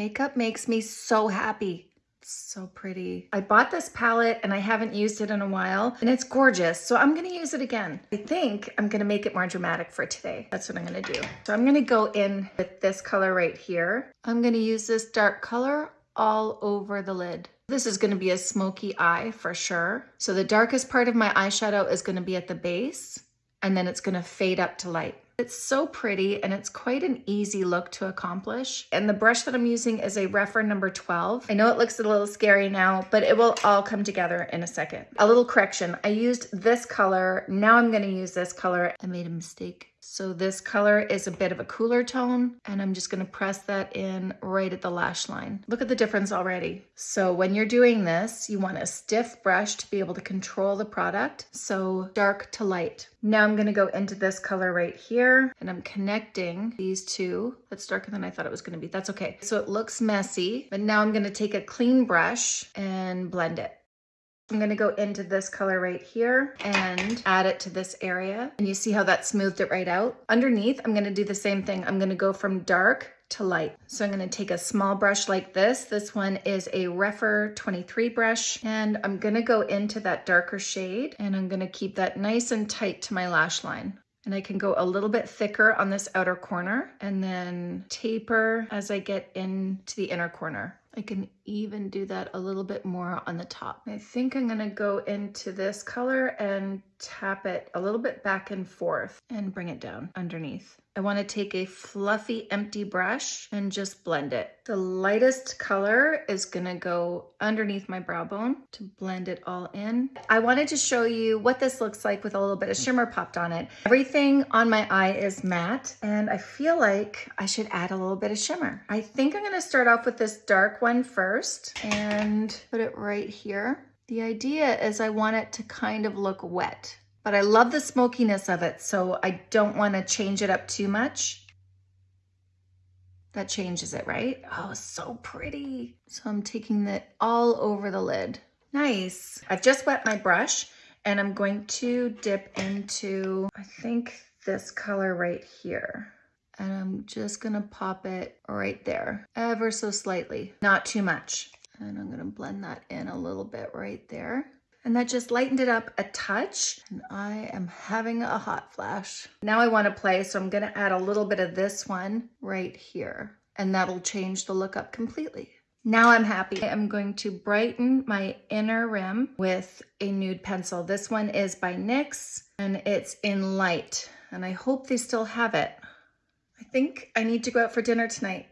Makeup makes me so happy. So pretty. I bought this palette and I haven't used it in a while and it's gorgeous. So I'm gonna use it again. I think I'm gonna make it more dramatic for today. That's what I'm gonna do. So I'm gonna go in with this color right here. I'm gonna use this dark color all over the lid. This is gonna be a smoky eye for sure. So the darkest part of my eyeshadow is gonna be at the base and then it's gonna fade up to light. It's so pretty and it's quite an easy look to accomplish. And the brush that I'm using is a Rephr number 12. I know it looks a little scary now, but it will all come together in a second. A little correction, I used this color, now I'm gonna use this color. I made a mistake. So this color is a bit of a cooler tone and I'm just gonna press that in right at the lash line. Look at the difference already. So when you're doing this, you want a stiff brush to be able to control the product. So dark to light. Now I'm gonna go into this color right here and I'm connecting these two. That's darker than I thought it was gonna be. That's okay. So it looks messy, but now I'm gonna take a clean brush and blend it. I'm gonna go into this color right here and add it to this area. And you see how that smoothed it right out? Underneath, I'm gonna do the same thing. I'm gonna go from dark to light. So I'm gonna take a small brush like this. This one is a Rephr 23 brush and I'm gonna go into that darker shade and I'm gonna keep that nice and tight to my lash line. And I can go a little bit thicker on this outer corner and then taper as I get into the inner corner. I can even do that a little bit more on the top. I think I'm gonna go into this color and tap it a little bit back and forth and bring it down underneath. I wanna take a fluffy empty brush and just blend it. The lightest color is gonna go underneath my brow bone to blend it all in. I wanted to show you what this looks like with a little bit of shimmer popped on it. Everything on my eye is matte and I feel like I should add a little bit of shimmer. I think I'm gonna start off with this dark one first and put it right here. The idea is I want it to kind of look wet but I love the smokiness of it, so I don't want to change it up too much. That changes it, right? Oh, so pretty. So I'm taking that all over the lid. Nice. I've just wet my brush and I'm going to dip into, I think this color right here. And I'm just gonna pop it right there, ever so slightly, not too much. And I'm gonna blend that in a little bit right there and that just lightened it up a touch. And I am having a hot flash. Now I wanna play, so I'm gonna add a little bit of this one right here, and that'll change the look up completely. Now I'm happy. I'm going to brighten my inner rim with a nude pencil. This one is by NYX, and it's in light, and I hope they still have it. I think I need to go out for dinner tonight.